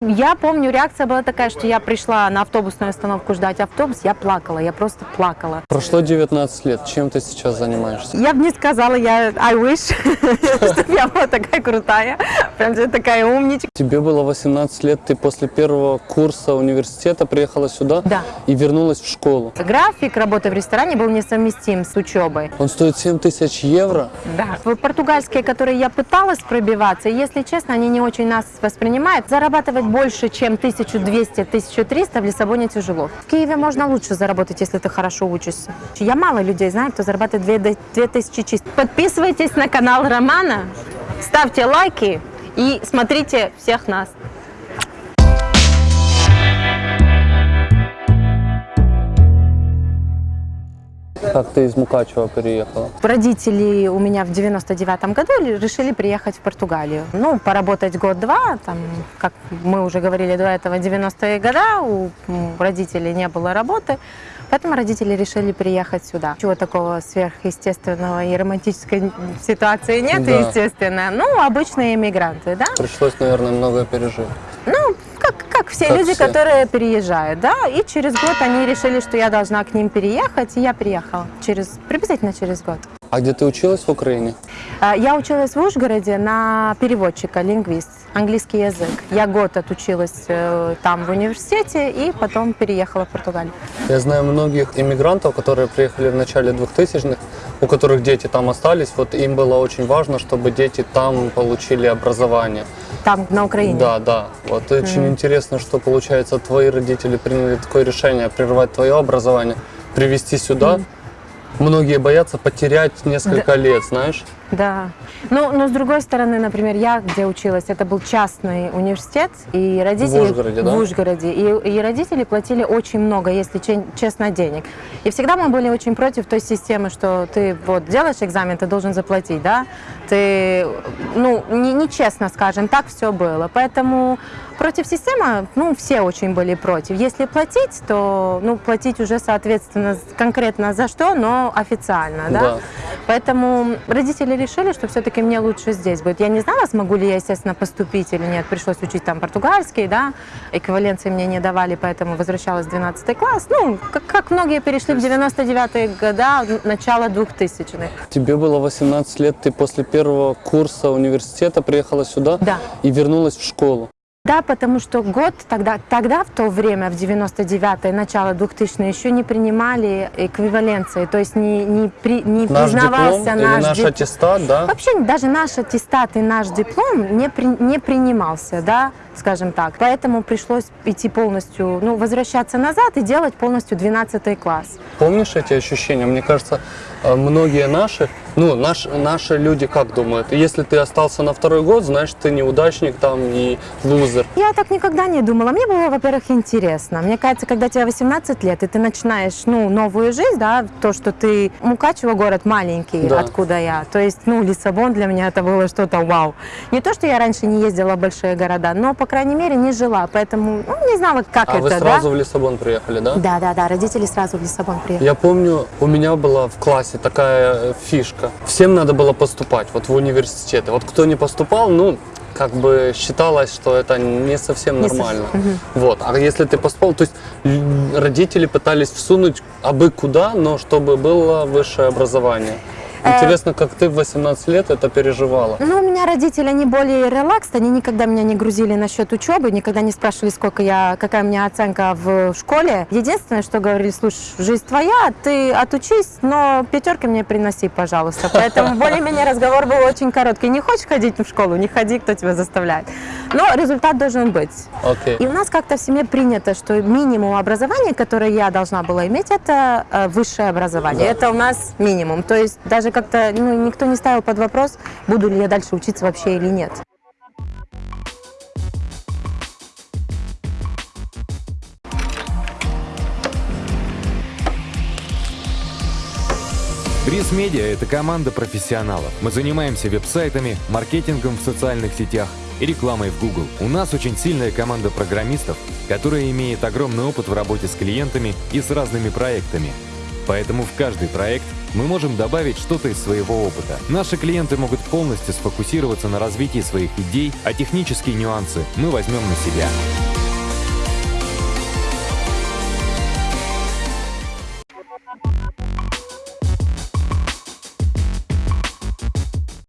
Я помню, реакция была такая, что я пришла на автобусную остановку ждать автобус, я плакала, я просто плакала. Прошло 19 лет. Чем ты сейчас занимаешься? Я бы не сказала, я I wish, чтобы я была такая крутая, прям же такая умничка. Тебе было 18 лет, ты после первого курса университета приехала сюда Да. и вернулась в школу. График работы в ресторане был несовместим с учебой. Он стоит 7 тысяч евро. Да. Португальские, которые я пыталась пробиваться, если честно, они не очень нас воспринимают. Зарабатывать больше, чем 1200-1300 в Лиссабоне тяжело. В Киеве можно лучше заработать, если ты хорошо учишься. Я мало людей знаю, кто зарабатывает 2 2000 чисто. Подписывайтесь на канал Романа, ставьте лайки и смотрите всех нас. Как ты из Мукачева переехала? Родители у меня в 99 году решили приехать в Португалию. Ну, поработать год-два, там, как мы уже говорили до этого, 90-е года, у родителей не было работы, поэтому родители решили приехать сюда. Чего такого сверхъестественного и романтической ситуации нет, Да. естественно. Ну, обычные иммигранты, да? Пришлось, наверное, многое пережить. Ну, как, как все Как люди, все. которые переезжают, да, и через год они решили, что я должна к ним переехать, и я приехала через, приблизительно через год. А где ты училась в Украине? А, Я училась в Ужгороде на переводчика, лингвист, английский язык. Я год отучилась э, там в университете и потом переехала в Португалию. Я знаю многих иммигрантов, которые приехали в начале 2000-х, у которых дети там остались. Вот им было очень важно, чтобы дети там получили образование. Там, на Украине. Да, да. Вот очень интересно, что получается твои родители приняли такое решение прервать твое образование, привезти сюда. Многие боятся потерять несколько лет, знаешь? Да. Ну, но с другой стороны, например, я где училась, это был частный университет, и родители... В Ужгороде, да? В Ужгороде. И, и родители платили очень много, если че- честно, денег. И всегда мы были очень против той системы, что ты вот делаешь экзамен, ты должен заплатить, да? Ты, ну, не- нечестно, скажем, так все было. Поэтому против системы, ну, все очень были против. Если платить, то, ну, платить уже, соответственно, конкретно за что, но официально, да? Да. Поэтому родители решили, что все-таки мне лучше здесь будет. Я не знала, смогу ли я, естественно, поступить или нет. Пришлось учить там португальский, да, эквиваленции мне не давали, поэтому возвращалась в 12 класс. Ну, как, как многие перешли в 99-е года, начало 2000-х. Тебе было 18 лет, ты после первого курса университета приехала сюда Да. и вернулась в школу. Да, потому что год тогда, тогда в то время, в 99-е, начало 2000 еще не принимали эквиваленции, то есть не, не, при- не Наш признавался диплом наш наш дип- аттестат, да? Вообще даже наш аттестат и наш диплом не, при- не принимался, да, скажем так. Поэтому пришлось идти полностью, ну, возвращаться назад и делать полностью 12 класс. Помнишь эти ощущения? Мне кажется, многие наши, ну, наш, наши люди как думают? Если ты остался на второй год, значит, ты неудачник там и лузер. Я так никогда не думала. Мне было, во-первых, интересно. Мне кажется, когда тебе 18 лет, и ты начинаешь, ну, новую жизнь, да, то, что ты... Мукачево город маленький, Да. откуда я. То есть, ну, Лиссабон для меня это было что-то вау. Не то, что я раньше не ездила в большие города, но, по крайней мере, не жила. Поэтому, ну, не знала, как А это, вы да. сразу в Лиссабон приехали, да? Да, да, да, родители сразу в Лиссабон приехали. Я помню, у меня была в классе такая э, фишка. Всем надо было поступать вот в университеты. Вот кто не поступал, ну, как бы считалось, что это не совсем Не нормально. Вот. А если ты поступал, то есть родители пытались всунуть абы куда, но чтобы было высшее образование. Э, Интересно, как ты в 18 лет это переживала? Ну, у меня родители, они более релакс, они никогда меня не грузили насчет учебы, никогда не спрашивали, сколько я, какая у меня оценка в школе. Единственное, что говорили, слушай, жизнь твоя, ты отучись, но пятерки мне приноси, пожалуйста. Поэтому более-менее разговор был очень короткий. Не хочешь ходить в школу, не ходи, кто тебя заставляет. Но результат должен быть. Окей. И у нас как-то в семье принято, что минимум образования, которое я должна была иметь, это э, высшее образование. Да. Это у нас минимум. То есть даже как-то ну, никто не ставил под вопрос, буду ли я дальше учиться вообще или нет. Бриз Медиа – это команда профессионалов. Мы занимаемся веб-сайтами, маркетингом в социальных сетях и рекламой в Google. У нас очень сильная команда программистов, которая имеет огромный опыт в работе с клиентами и с разными проектами. Поэтому в каждый проект мы можем добавить что-то из своего опыта. Наши клиенты могут полностью сфокусироваться на развитии своих идей, а технические нюансы мы возьмем на себя.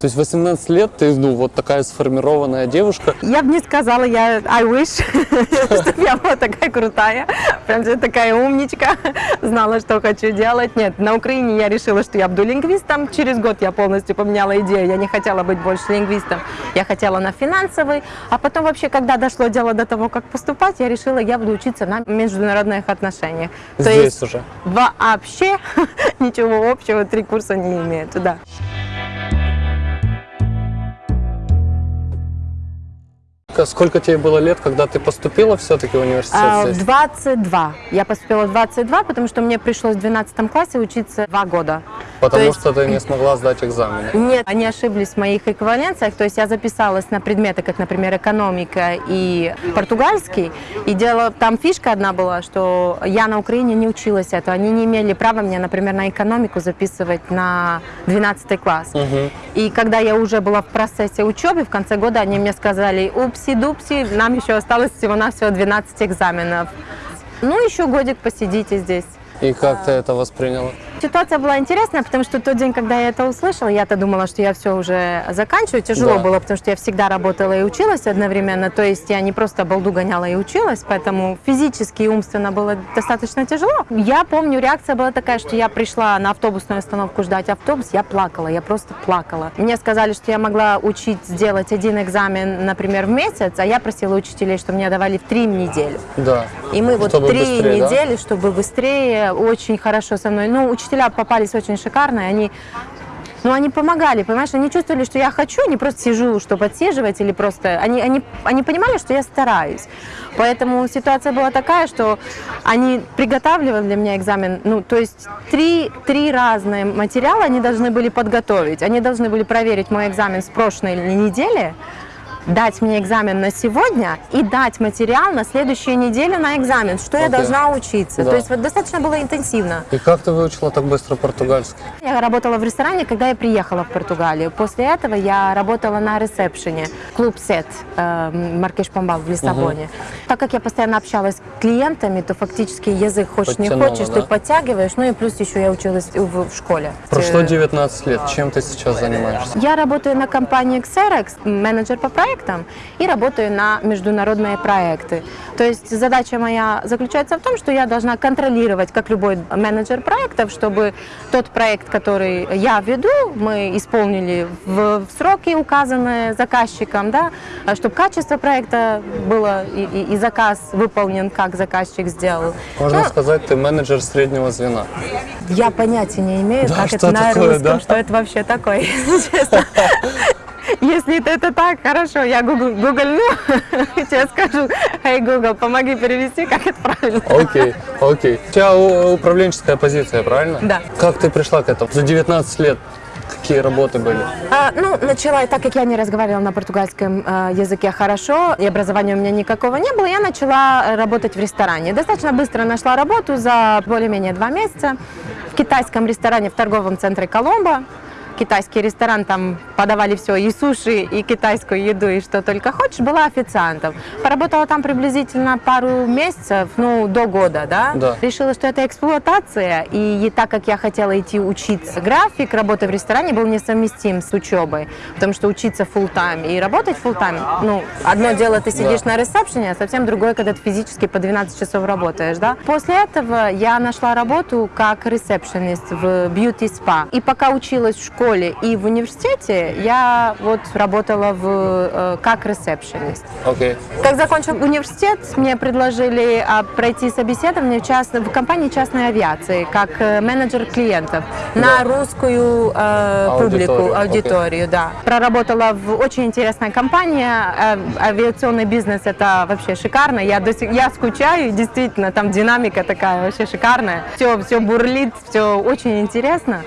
То есть 18 лет ты, ну, вот такая сформированная девушка. Я бы не сказала, я I wish, что я была такая крутая, прям такая умничка, знала, что хочу делать. Нет, на Украине я решила, что я буду лингвистом. Через год я полностью поменяла идею. Я не хотела быть больше лингвистом. Я хотела на финансовый. А потом вообще, когда дошло дело до того, как поступать, я решила, я буду учиться на международных отношениях. То Здесь есть уже. вообще ничего общего три курса не имеют. Да. Сколько тебе было лет, когда ты поступила все-таки в университет А, здесь? В 22. Я поступила в 22, потому что мне пришлось в 12 классе учиться два года. Потому то есть- что ты не смогла сдать экзамены. Нет, они ошиблись в моих эквиваленциях. То есть я записалась на предметы, как, например, экономика и португальский. И дело, там фишка одна была, что я на Украине не училась это. Они не имели права мне, например, на экономику записывать на 12 класс. Мгм. И когда я уже была в процессе учебы, в конце года они мне сказали, упси-дупси, нам еще осталось всего-навсего 12 экзаменов. Ну, еще годик посидите здесь. И как ты это восприняла? Ситуация была интересная, потому что тот день, когда я это услышала, я-то думала, что я все уже заканчиваю. Тяжело Да. было, потому что я всегда работала и училась одновременно. То есть я не просто балду гоняла и училась, поэтому физически и умственно было достаточно тяжело. Я помню, реакция была такая, что я пришла на автобусную остановку ждать автобус, я плакала, я просто плакала. Мне сказали, что я могла учить сделать один экзамен, например, в месяц, а я просила учителей, что мне давали в три недели. Да. И мы вот Чтобы три быстрее, да? недели, чтобы быстрее, очень хорошо со мной. Ну, учителя попались очень шикарные, они ну, они помогали, понимаешь, они чувствовали, что я хочу, не просто сижу, что подсиживать или просто... Они, они, они понимали, что я стараюсь. Поэтому ситуация была такая, что они приготавливали для меня экзамен, ну, то есть три, три разные материала они должны были подготовить. Они должны были проверить мой экзамен с прошлой недели, дать мне экзамен на сегодня и дать материал на следующую неделю на экзамен, что я Окей. должна учиться. Да. То есть вот достаточно было интенсивно. И как ты выучила так быстро португальский? Я работала в ресторане, когда я приехала в Португалию. После этого я работала на ресепшене. Клуб Сет э, Маркеш Помбал в Лиссабоне. Так как я постоянно общалась с клиентами, то фактически язык хочешь Подтянула, не хочешь, да? ты подтягиваешь. Ну и плюс еще я училась в, в школе. Прошло Э, 19 лет. Чем ты сейчас занимаешься? Я работаю на компании Xerox, менеджер по проектам, и работаю на международные проекты. То есть задача моя заключается в том, что я должна контролировать, как любой менеджер проектов, чтобы тот проект, который я веду, мы исполнили в, сроки, указанные заказчиком, да, чтобы качество проекта было и, и- и заказ выполнен, как заказчик сделал. Можно Ну, сказать, ты менеджер среднего звена. я понятия не имею, Да, как это на такое, русском, да? что это вообще такое, если честно. Если это, это так, хорошо, я гугл, гуглю, тебе скажу, эй, Google, помоги перевести, как это правильно. Окей, окей. У тебя управленческая позиция, правильно? Да. Как ты пришла к этому? За 19 лет какие работы были? А, ну, начала, так как я не разговаривала на португальском э, языке хорошо, и образования у меня никакого не было, я начала работать в ресторане. Достаточно быстро нашла работу за более-менее два месяца в китайском ресторане в торговом центре Коломбо. Китайский ресторан, там подавали все, и суши, и китайскую еду, и что только хочешь, была официантом. Поработала там приблизительно пару месяцев, ну, до года, да? Да. Решила, что это эксплуатация, и, и так как я хотела идти учиться, график работы в ресторане был несовместим с учебой, потому что учиться full time и работать full time, ну, одно дело ты сидишь Да. на ресепшене, а совсем другое, когда ты физически по 12 часов работаешь, да. После этого я нашла работу как ресепшенист в бьюти-спа, и пока училась в школе и в университете, я вот работала в, э, как ресепшенист. Окей. Как закончил университет, мне предложили а, пройти собеседование в, част- в компании частной авиации, как э, менеджер клиентов на русскую э, Аудиторию, публику, окей. аудиторию, да. Проработала в очень интересной компании, э, авиационный бизнес это вообще шикарно, я, до сих, я скучаю, действительно, там динамика такая вообще шикарная, все, все бурлит, все очень интересно.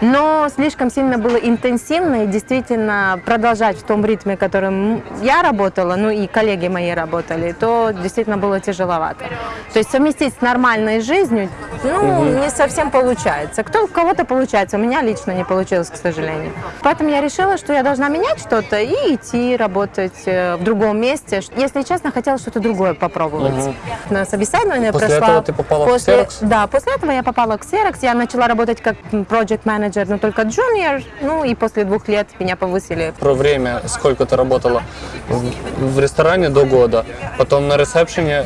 Но слишком сильно было интенсивно и действительно продолжать в том ритме, которым я работала, ну и коллеги мои работали, то действительно было тяжеловато. То есть совместить с нормальной жизнью ну, не совсем получается. Кто, у кого-то получается, у меня лично не получилось, к сожалению. Поэтому я решила, что я должна менять что-то и идти работать э, в другом месте. Если честно, хотела что-то другое попробовать. На собеседование После прошла... этого ты попала в после, Xerox? Да, после этого я попала к Xerox. Я начала работать как project менеджер, но только junior. Ну и после двух лет меня повысили Про время, сколько ты работала в, в ресторане до года, потом на ресепшене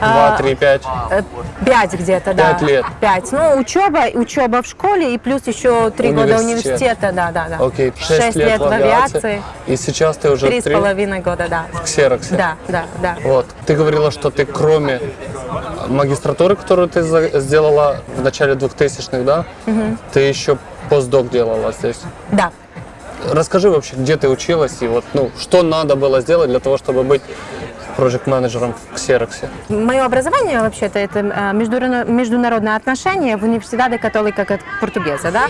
А, 2, 3, 5. Э, Пять где-то, да. Пять лет. Пять. Ну, учеба, учеба в школе и плюс еще три года Университет. университета, да, да, да. Окей, 6, Шесть лет, в авиации. И сейчас ты уже Три с три половиной года, да. в Ксероксе. Да, да, да. Вот. Ты говорила, что ты кроме магистратуры, которую ты сделала в начале 2000-х, да? Ты еще постдок делала здесь. Да. Расскажи вообще, где ты училась и вот, ну, что надо было сделать для того, чтобы быть проект-менеджером в Ксероксе? Мое образование вообще-то это э, международные отношения в университете католика как португеза, да?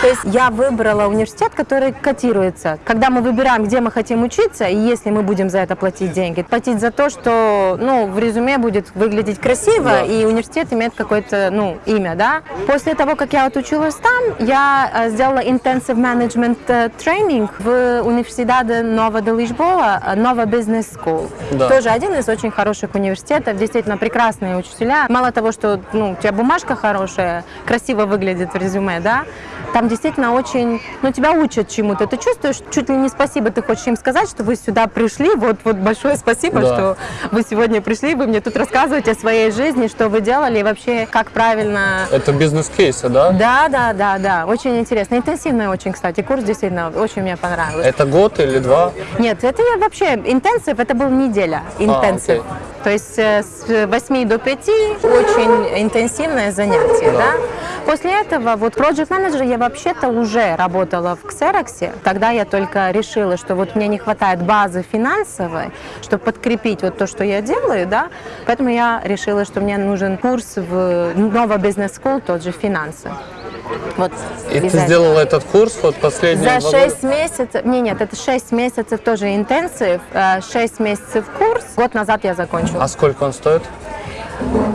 То есть я выбрала университет, который котируется. Когда мы выбираем, где мы хотим учиться, и если мы будем за это платить деньги, платить за то, что, ну, в резюме будет выглядеть красиво, Да. и университет имеет какое-то, ну, имя, да? После того, как я отучилась там, я э, сделала intensive management э, тренинг в университете Нова де Лишбоа, э, Нова Business School. Да. Тоже один из очень хороших университетов, действительно прекрасные учителя. Мало того, что ну, у тебя бумажка хорошая, красиво выглядит в резюме, да, там действительно очень, ну, тебя учат чему-то. Ты чувствуешь, чуть ли не спасибо ты хочешь им сказать, что вы сюда пришли, вот, вот большое спасибо, Да. что вы сегодня пришли, вы мне тут рассказываете о своей жизни, что вы делали и вообще как правильно Это бизнес-кейсы, да? да, да, да, да, очень интересно. Интенсивный очень, кстати, курс действительно очень мне понравилось. Это год или два? Нет, это я вообще, интенсив, это был неделя, интенсив. окей. То есть э, с 8 до 5 очень интенсивное занятие, да. После этого, вот project менеджер я вообще-то уже работала в Xerox. Тогда я только решила, что вот мне не хватает базы финансовой, чтобы подкрепить вот то, что я делаю, да. Поэтому я решила, что мне нужен курс в Нова Business School, тот же финансы. Вот И ты сделала этот курс вот последние За два года? 6 месяцев, не, нет, это 6 месяцев тоже интенсив, 6 месяцев курс. Год назад я закончила. А сколько он стоит?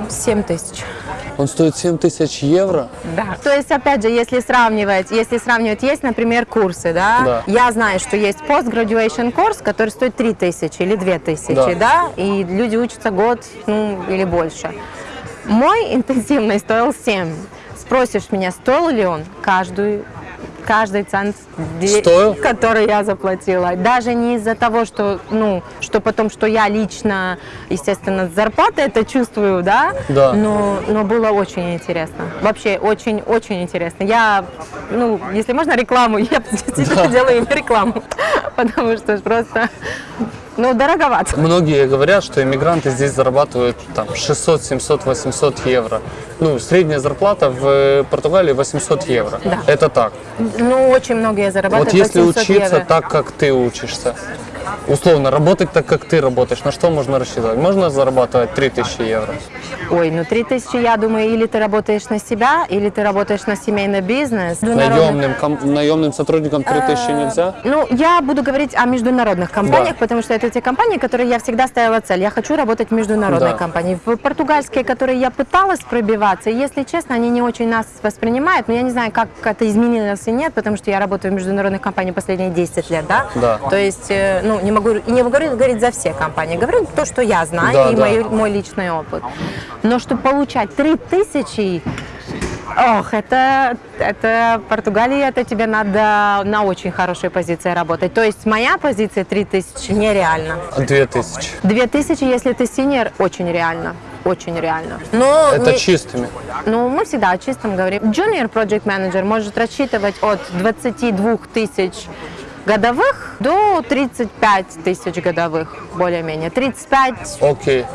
7 тысяч. Он стоит 7 тысяч евро? Да. То есть, опять же, если сравнивать, если сравнивать, есть, например, курсы, да? Да. Я знаю, что есть post-graduation курс, который стоит 3 тысячи или 2 тысячи, Да. да. И люди учатся год, ну, или больше. Мой интенсивный стоил 7. Спросишь меня, стоил ли он каждую каждый цент, Стоил? который я заплатила. Даже не из-за того, что, ну, что потом, что я лично, естественно, с зарплаты это чувствую, да, Да. но, но было очень интересно. Вообще очень-очень интересно. Я, ну, если можно рекламу, я действительно делаю им рекламу, потому что просто, ну, дороговато. Многие говорят, что иммигранты здесь зарабатывают там 600, 700, 800 евро. Ну, средняя зарплата в Португалии 800 евро. Да. Это так. Ну, очень многие зарабатывают Вот если 800 учиться евро. так, как ты учишься, условно, работать так, как ты работаешь, на что можно рассчитывать? Можно зарабатывать 3000 евро? Ой, ну 3000, я думаю, или ты работаешь на себя, или ты работаешь на семейный бизнес. Наемным, ком- наемным сотрудникам 3000 нельзя? Ну, я буду говорить о международных компаниях, Да. потому что это те компании, которые я всегда ставила цель. Я хочу работать в международной Да. компании. В португальские, которые я пыталась пробиваться, если честно, они не очень нас воспринимают, но я не знаю, как это изменилось и нет, потому что я работаю в международных компаниях последние 10 лет, да? Да. То есть, э, ну, не могу, и не могу говорить за все компании, говорю то, что я знаю, Да, и да. мой, мой личный опыт. Но чтобы получать 3000 Ох, это, это Португалия, это тебе надо на очень хорошей позиции работать. То есть моя позиция 3000 нереально. 2000. 2000, если ты синер, очень реально. Очень реально. Но Это не- чистыми. ну, мы всегда о чистом говорим. Junior Project Manager может рассчитывать от 22 тысяч годовых до 35 тысяч годовых, более-менее. 35 Окей.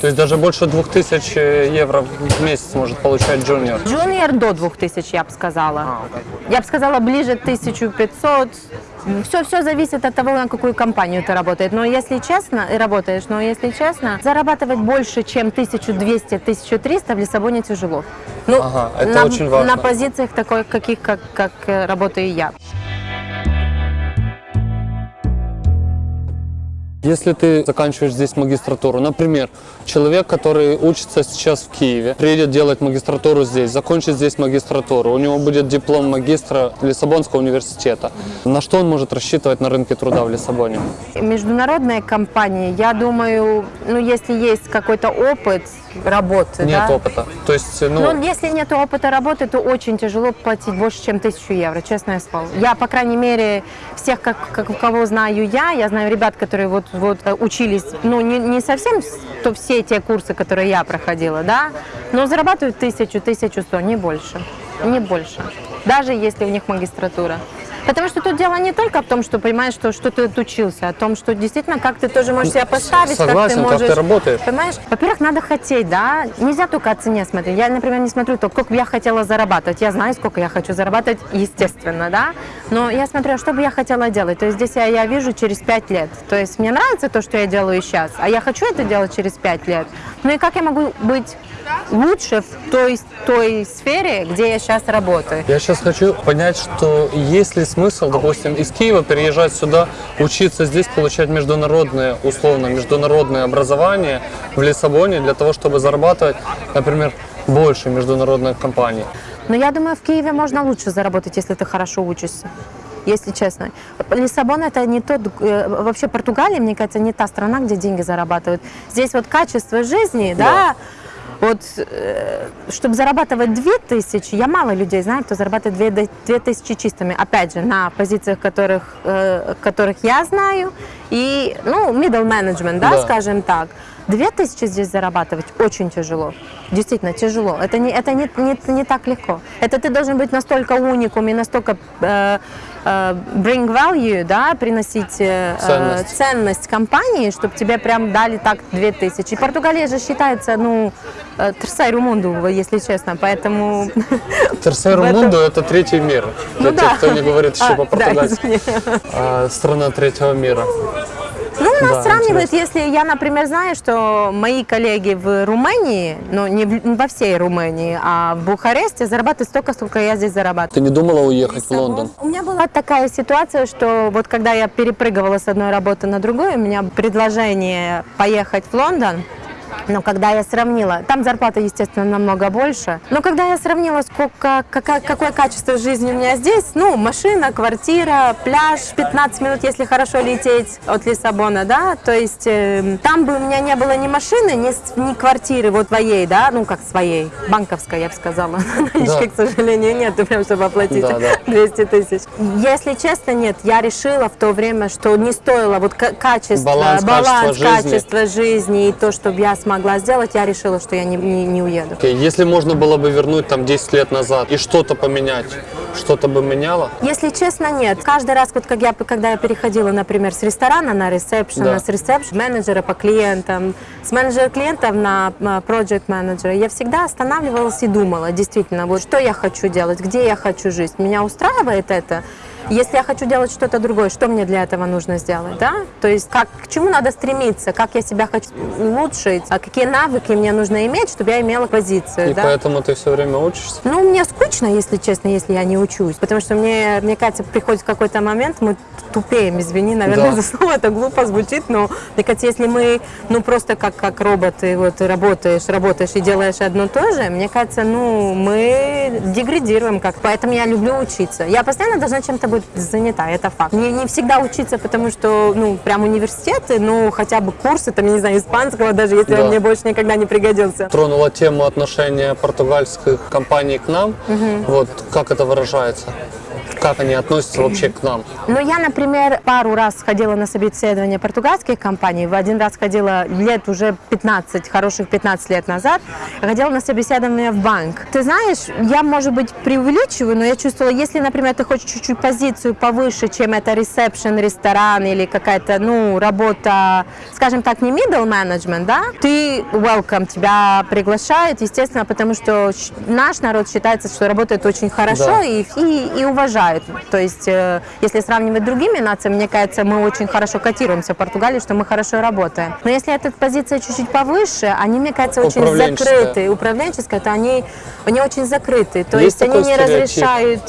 То есть даже больше 2000 евро в месяц может получать джуниор. Junior до 2000, я бы сказала. Я бы сказала, ближе 1500. Все, все зависит от того, на какую компанию ты работаешь. Но если честно, и работаешь, но если честно, зарабатывать больше, чем 1200-1300 в Лиссабоне тяжело. Ну, Ага, это на, очень важно. На позициях такой, каких, как, как э, работаю я. Если ты заканчиваешь здесь магистратуру, например, человек, который учится сейчас в Киеве, приедет делать магистратуру здесь, закончит здесь магистратуру, у него будет диплом магистра Лиссабонского университета. На что он может рассчитывать на рынке труда в Лиссабоне? Международные компании, я думаю, ну, если есть какой-то опыт работы, Нет да, опыта. То есть, ну, Ну, если нет опыта работы, то очень тяжело платить больше, чем тысячу евро, честное слово. Я, по крайней мере, всех, как, как, кого знаю я, я знаю ребят, которые вот, вот э, учились, ну, не, не совсем то все те курсы, которые я проходила, да, но зарабатывают тысячу, тысячу сто, не больше, не больше, даже если у них магистратура. Потому что тут дело не только в том, что понимаешь, что, что ты отучился, а о том, что действительно, как ты тоже можешь себя поставить, как ты согласен, как можешь... ты работаешь. Понимаешь? Во-первых, надо хотеть, да. Нельзя только о цене смотреть. Я, например, не смотрю то, сколько бы я хотела зарабатывать. Я знаю, сколько я хочу зарабатывать, естественно, да. Но я смотрю, а что бы я хотела делать. То есть здесь я, я вижу через пять лет. То есть мне нравится то, что я делаю сейчас, а я хочу это делать через пять лет. Ну и как я могу быть лучше в той, той сфере, где я сейчас работаю? Я сейчас хочу понять, что есть ли смысл, допустим, из Киева переезжать сюда, учиться здесь, получать международное, условно, международное образование в Лиссабоне для того, чтобы зарабатывать, например, больше международных компаний. Но я думаю, в Киеве можно лучше заработать, если ты хорошо учишься. Если честно. Лиссабон это не тот, э, вообще Португалия, мне кажется, не та страна, где деньги зарабатывают. Здесь вот качество жизни, да, вот, э, чтобы зарабатывать 2000, я мало людей знаю, кто зарабатывает 2, 2000 чистыми. Опять же, на позициях, которых, э, которых я знаю, и, ну, middle management, да, Да. скажем так. 2000 здесь зарабатывать очень тяжело. Действительно тяжело. Это не, это не, не, не так легко. Это ты должен быть настолько уникум и настолько э, bring value, да, приносить э, Ценность. ценность компании, чтобы тебе прям дали так 2000. И Португалия же считается, ну, э, терсайру мунду, если честно, поэтому... Этом- Мунду – это третий мир, для Ну тех, да. кто не говорит еще А, да, по-португальски. извини. А, страна третьего мира. Ну, нас Да, сравнивают, если я, например, знаю, что мои коллеги в Румынии, ну, не, в- не во всей Румынии, а в Бухаресте зарабатывают столько, сколько я здесь зарабатываю. Ты не думала уехать в Лондон? У меня была такая ситуация, что вот когда я перепрыгивала с одной работы на другую, у меня предложение поехать в Лондон, но когда я сравнила, там зарплата, естественно, намного больше, но когда я сравнила, сколько, какая, какое качество жизни у меня здесь, ну, машина, квартира, пляж, 15 минут, если хорошо лететь от Лиссабона, да, то есть э, там бы у меня не было ни машины, ни, ни квартиры вот твоей, да, ну, как своей, банковской, я бы сказала, налички, к сожалению, нет, прям, чтобы оплатить Да, да. 200 тысяч. Если честно, нет, я решила в то время, что не стоило вот ка- качество, Баланс качества жизни. качества жизни и то, чтобы я смогла сделать, я решила, что я не, не, не уеду. Если можно было бы вернуть там 10 лет назад и что-то поменять, что-то бы меняло? Если честно, нет. Каждый раз, вот как я, когда я переходила, например, с ресторана на ресепшн, Да. с ресепшн менеджера по клиентам, с менеджера клиентов на проект менеджера, я всегда останавливалась и думала, действительно, вот что я хочу делать, где я хочу жить. Меня устраивает это? Если я хочу делать что-то другое, что мне для этого нужно сделать, да? То есть как, к чему надо стремиться, как я себя хочу улучшить, а какие навыки мне нужно иметь, чтобы я имела позицию, И да? поэтому ты все время учишься? Ну, мне скучно, если честно, если я не учусь. Потому что мне, мне кажется, приходит какой-то момент, мы тупеем, извини, наверное, Да. за слово, это глупо звучит, но мне кажется, если мы, ну, просто как, как роботы, вот, работаешь, работаешь и делаешь одно то же, мне кажется, ну, мы деградируем как. Поэтому я люблю учиться. Я постоянно должна чем-то быть занята, это факт. Не, не всегда учиться, потому что, ну, прям университеты, ну, хотя бы курсы, там, я не знаю, испанского, даже если Да. он мне больше никогда не пригодился. Тронула тему отношения португальских компаний к нам. Вот как это выражается? Как они относятся вообще к нам? Ну, я, например, пару раз ходила на собеседование португальских компаний. В один раз ходила лет уже 15, хороших 15 лет назад. Ходила на собеседование в банк. Ты знаешь, я, может быть, преувеличиваю, но я чувствовала, если, например, ты хочешь чуть-чуть позицию повыше, чем это ресепшн, ресторан или какая-то, ну, работа, скажем так, не middle management, да, ты welcome, тебя приглашают, естественно, потому что наш народ считается, что работает очень хорошо Да. и, и, и уважают. То есть, э, если сравнивать с другими нациями, мне кажется, мы очень хорошо котируемся в Португалии, что мы хорошо работаем. Но если эта позиция чуть-чуть повыше, они, мне кажется, очень закрыты. Управленческая, то они, они очень закрыты. То Есть есть, они не стереотип? разрешают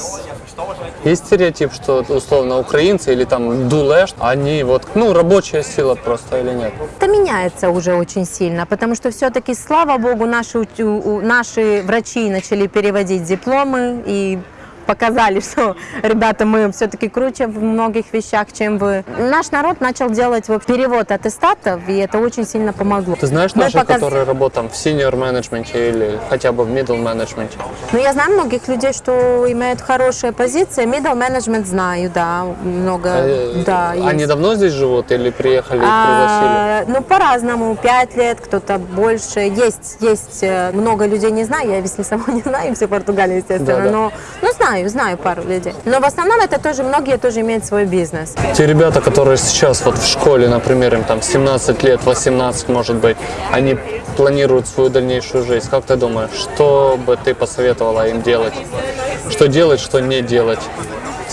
Есть стереотип, что условно украинцы или там дулеш, они вот, ну, рабочая сила просто или нет? Это меняется уже очень сильно, потому что все-таки, слава богу, наши, наши врачи начали переводить дипломы и показали, что, ребята, мы все-таки круче в многих вещах, чем вы. Наш народ начал делать вот, перевод аттестатов, и это очень сильно помогло. Ты знаешь наших, показ- которые работают в senior менеджменте или хотя бы в middle менеджменте? Ну, я знаю многих людей, что имеют хорошие позиции. Middle management знаю, да, много, Э, да, Они есть. давно здесь живут или приехали и пригласили? А, ну, по-разному. Пять лет, кто-то больше. Есть, есть э, много людей, не знаю. Я, если сама не знаю, всю Португалию, естественно. Да, да. Но, ну, знаю, знаю пару людей. Но в основном это тоже, многие тоже имеют свой бизнес. Те ребята, которые сейчас вот в школе, например, им там 17 лет, 18 может быть, они планируют свою дальнейшую жизнь. Как ты думаешь, что бы ты посоветовала им делать? Что делать, что не делать?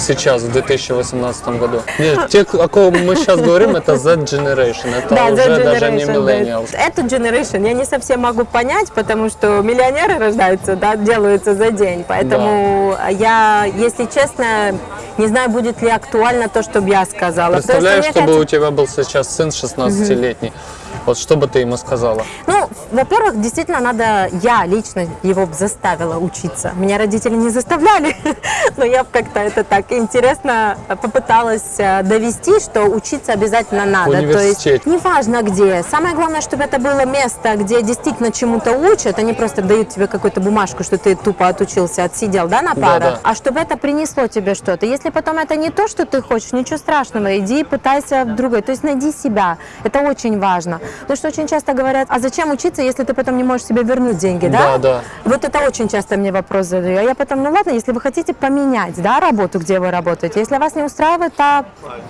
Сейчас, в 2018 году. Нет, те, о ком мы сейчас говорим, это Z Generation. Это Да, уже that даже не да. millennials. Эту generation я не совсем могу понять, потому что миллионеры рождаются, да, делаются за день. Поэтому я, если честно, не знаю, будет ли актуально то, что бы я сказала. Представляешь, чтобы кажется- у тебя был сейчас сын 16-летний. Вот что бы ты ему сказала? Ну, во-первых, действительно надо, я лично его заставила учиться. Меня родители не заставляли, но я как-то это так интересно попыталась э, довести, что учиться обязательно надо. То есть неважно где. Самое главное, чтобы это было место, где действительно чему-то учат, они просто дают тебе какую-то бумажку, что ты тупо отучился, отсидел, да, на парах, Да-да. а чтобы это принесло тебе что-то. Если потом это не то, что ты хочешь, ничего страшного, иди и пытайся в другой. То есть найди себя. Это очень важно. Потому что очень часто говорят, а зачем учиться, если ты потом не можешь себе вернуть деньги, да? Да, да. Вот это очень часто мне вопрос задаю. А я потом, ну ладно, если вы хотите поменять, да, работу, где вы работаете, если вас не устраивает та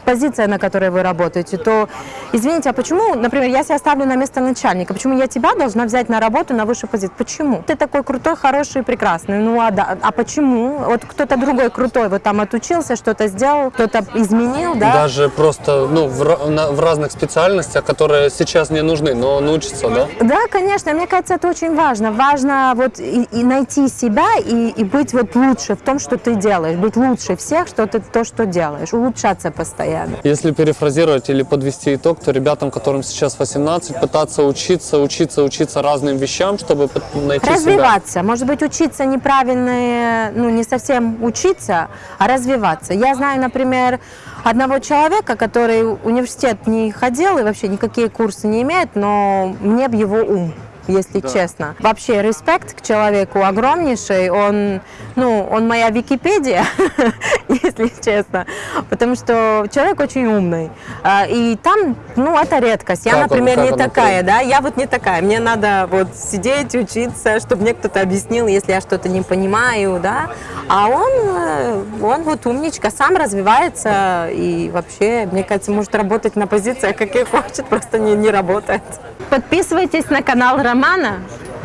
позиция, на которой вы работаете, то, извините, а почему, например, я себя ставлю на место начальника, почему я тебя должна взять на работу на высшую позицию? Почему? Ты такой крутой, хороший, прекрасный. Ну а, да, а почему? Вот кто-то другой крутой вот там отучился, что-то сделал, кто-то изменил, да? Даже просто ну, в, на- в разных специальностях, которые сейчас не нужны, но он учится, да? Да, конечно, мне кажется, это очень важно. Важно вот и, и найти себя и, и быть вот лучше в том, что ты делаешь, быть лучше всех, что ты то, что делаешь, улучшаться постоянно. Если перефразировать или подвести итог, то ребятам, которым сейчас 18, пытаться учиться, учиться, учиться разным вещам, чтобы найти себя. Развиваться, может быть, учиться неправильно, ну не совсем учиться, а развиваться. Я знаю, например, одного человека, который университет не ходил и вообще никакие курсы не имеет, но мне б его ум если честно. Вообще, респект к человеку огромнейший. Он, ну, он моя Википедия, если честно. Потому что человек очень умный. А, И там, ну, это редкость. Я, Как он- например, как не он такая, да, я вот не такая. Мне надо вот сидеть, учиться, чтобы мне кто-то объяснил, если я что-то не понимаю, да. А он, э, он вот умничка, сам развивается и вообще, мне кажется, может работать на позициях, каких хочет, просто не, не работает. Подписывайтесь на канал Романа,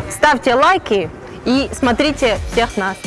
ставьте лайки и смотрите всех нас.